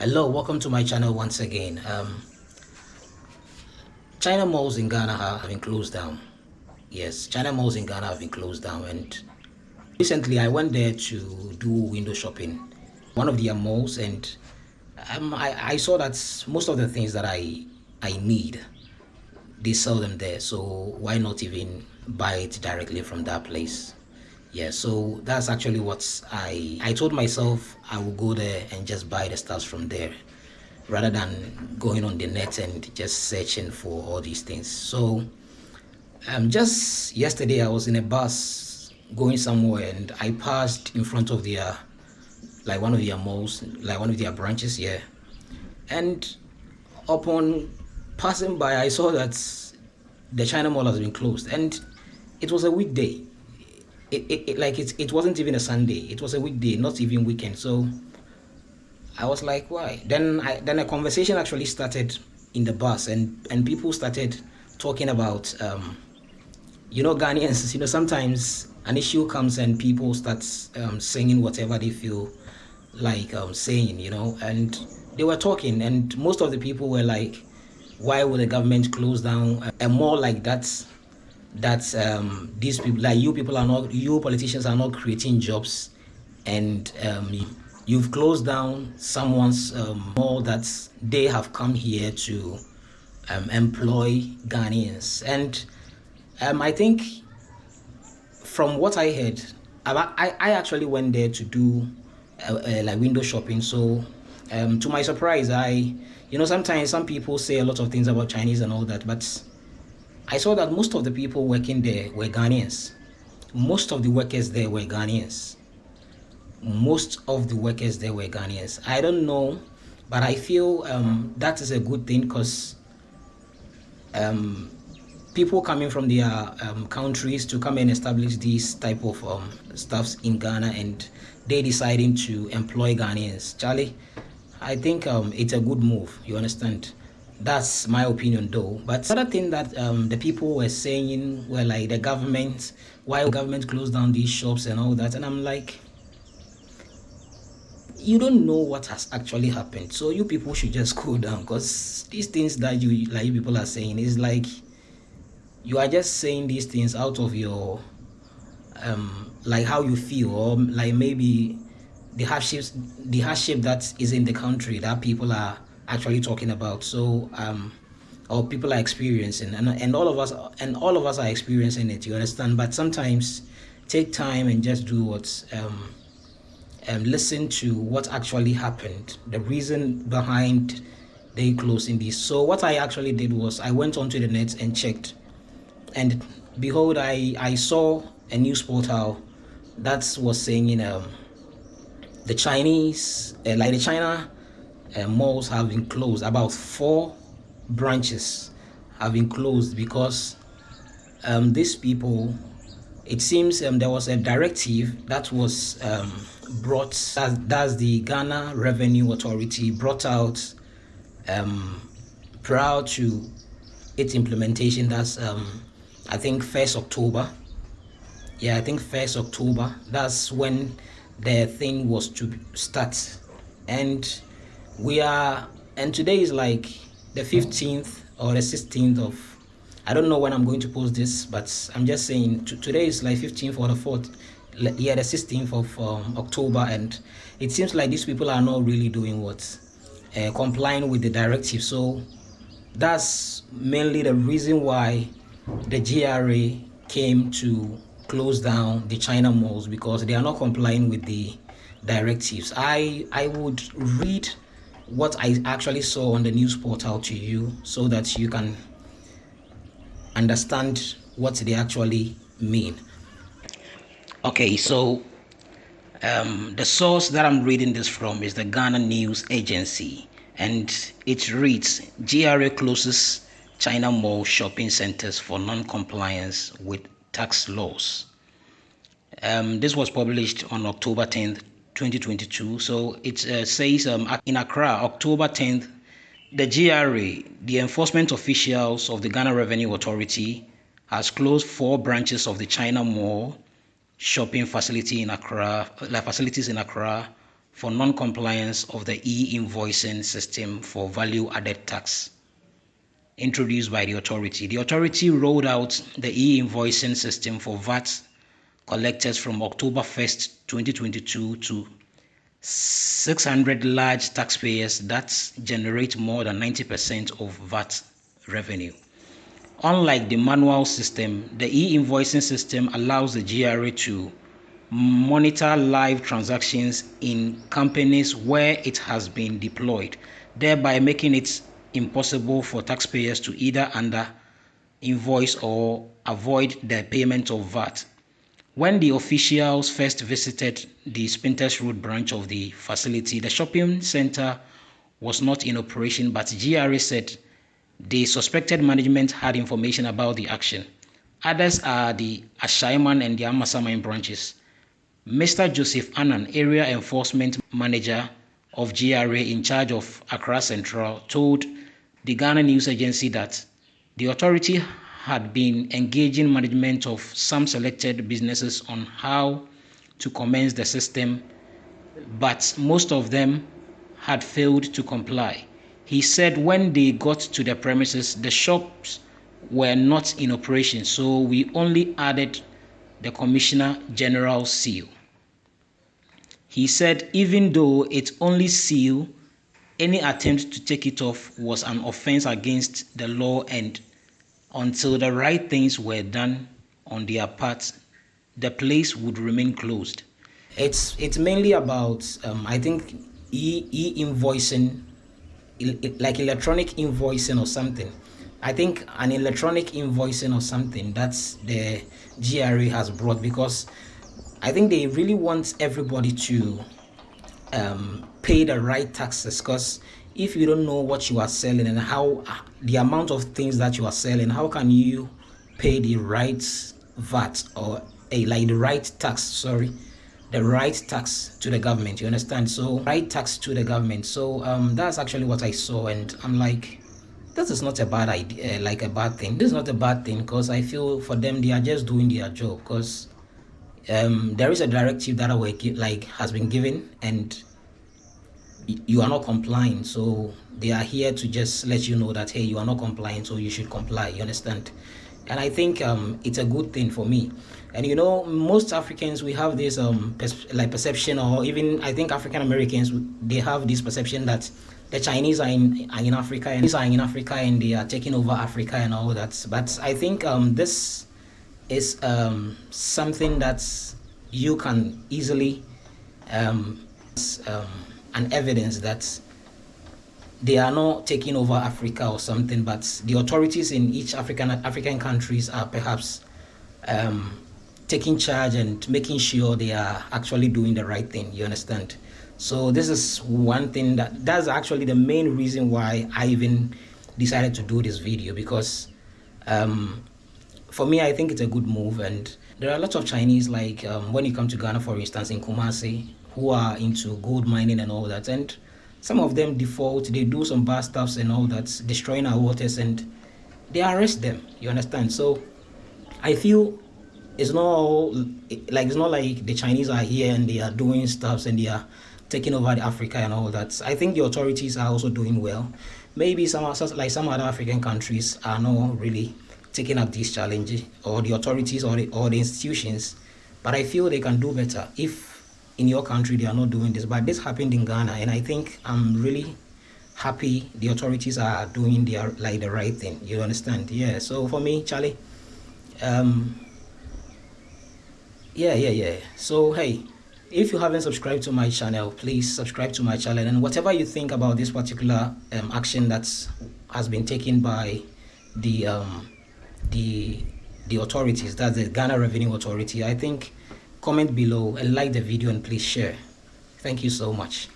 Hello, welcome to my channel once again. Um, China malls in Ghana have been closed down. Yes, China malls in Ghana have been closed down and recently I went there to do window shopping. One of their malls and um, I, I saw that most of the things that I, I need, they sell them there. So why not even buy it directly from that place? Yeah so that's actually what i i told myself i will go there and just buy the stuff from there rather than going on the net and just searching for all these things. So um just yesterday i was in a bus going somewhere and i passed in front of their like one of their malls like one of their branches here and upon passing by i saw that the china mall has been closed and it was a weekday it, it, it, like it, it wasn't even a sunday. It was a weekday not even weekend. So i was like why? Then i then a conversation actually started in the bus and and people started talking about um you know ghanaians you know sometimes an issue comes and people start um, saying whatever they feel like um, saying you know and they were talking and most of the people were like why would the government close down? A mall like that that um, these people, like you people are not, you politicians are not creating jobs and um, you've closed down someone's um, mall that they have come here to um, employ Ghanaians. And um, I think from what I heard, I, I actually went there to do uh, uh, like window shopping. So um, to my surprise, I, you know, sometimes some people say a lot of things about Chinese and all that, but I saw that most of the people working there were Ghanaians. Most of the workers there were Ghanaians. Most of the workers there were Ghanaians. I don't know, but I feel um, that is a good thing because um, people coming from their um, countries to come and establish these type of um, stuffs in Ghana and they deciding to employ Ghanaians. Charlie, I think um, it's a good move. You understand? That's my opinion though. But other thing that um, the people were saying were like the government, why the government closed down these shops and all that. And I'm like, you don't know what has actually happened. So you people should just cool down because these things that you like you people are saying is like you are just saying these things out of your um like how you feel or like maybe the hardships the hardship that is in the country that people are actually talking about. So um or people are experiencing and, and all of us and all of us are experiencing it you understand? But sometimes take time and just do what um and listen to what actually happened the reason behind they closing this. So what i actually did was i went onto the net and checked and behold i i saw a news portal that was saying you um the chinese uh, like the china uh, malls have been closed. About four branches have been closed because um, these people, it seems um, there was a directive that was um, brought, that, that's the Ghana Revenue Authority brought out um, prior to its implementation. That's, um, I think, 1st October. Yeah, I think 1st October. That's when the thing was to start. And we are and today is like the 15th or the 16th of i don't know when i'm going to post this but i'm just saying today is like 15th or the 4th yeah the 16th of um, october and it seems like these people are not really doing what uh, complying with the directive. So that's mainly the reason why the gra came to close down the china malls because they are not complying with the directives. I i would read what I actually saw on the news portal to you so that you can understand what they actually mean. Okay, so um, the source that I'm reading this from is the Ghana News Agency and it reads GRA closes China Mall shopping centers for non-compliance with tax laws. Um, this was published on October 10th, 2022. So it uh, says um, in Accra, October 10th, the GRA, the enforcement officials of the Ghana Revenue Authority, has closed four branches of the China Mall shopping facility in Accra, like facilities in Accra, for non-compliance of the e-invoicing system for value-added tax introduced by the authority. The authority rolled out the e-invoicing system for VAT collectors from October 1st, 2022 to 600 large taxpayers that generate more than 90% of VAT revenue. Unlike the manual system, the e-invoicing system allows the GRA to monitor live transactions in companies where it has been deployed, thereby making it impossible for taxpayers to either under invoice or avoid the payment of VAT. When the officials first visited the Spintex Road branch of the facility, the shopping center was not in operation, but GRA said the suspected management had information about the action. Others are the Ashaiman and the Amasaman branches. Mr. Joseph Annan, Area Enforcement Manager of GRA in charge of Accra Central, told the Ghana News Agency that the authority had been engaging management of some selected businesses on how to commence the system, but most of them had failed to comply. He said when they got to the premises, the shops were not in operation, so we only added the Commissioner General seal. He said even though it only seal, any attempt to take it off was an offense against the law and until the right things were done on their part, the place would remain closed. It's it's mainly about um, I think e e invoicing, like electronic invoicing or something. I think an electronic invoicing or something that's the GRA has brought because I think they really want everybody to um, pay the right taxes because if you don't know what you are selling and how the amount of things that you are selling, how can you pay the right VAT or a like the right tax? Sorry, the right tax to the government. You understand? So right tax to the government. So um, that's actually what I saw, and I'm like, this is not a bad idea, like a bad thing. This is not a bad thing because I feel for them they are just doing their job because um, there is a directive that our like has been given and you are not complying so they are here to just let you know that hey you are not complying so you should comply you understand? And i think um, it's a good thing for me. And you know most africans we have this um like perception or even i think african americans they have this perception that the chinese are in are in africa and are in africa and they are taking over africa and all that. But i think um this is um, something that you can easily um, um, an evidence that they are not taking over Africa or something, but the authorities in each African African countries are perhaps um, taking charge and making sure they are actually doing the right thing. You understand? So this is one thing that that's actually the main reason why I even decided to do this video because um, for me, I think it's a good move. And there are lots of Chinese, like um, when you come to Ghana, for instance, in Kumasi, who are into gold mining and all that. And some of them default, they do some bad stuffs and all that, destroying our waters, and they arrest them. You understand? So I feel it's not like it's not like the Chinese are here and they are doing stuffs and they are taking over Africa and all that. I think the authorities are also doing well. Maybe some like some other African countries are not really taking up these challenges or the authorities or the, or the institutions but i feel they can do better if in your country they are not doing this. But this happened in ghana and i think i'm really happy the authorities are doing their like the right thing. You understand? Yeah so for me charlie um yeah yeah yeah. So hey if you haven't subscribed to my channel please subscribe to my channel. And whatever you think about this particular um, action that has been taken by the um, the the authorities that's the ghana revenue authority i think comment below and like the video and please share. Thank you so much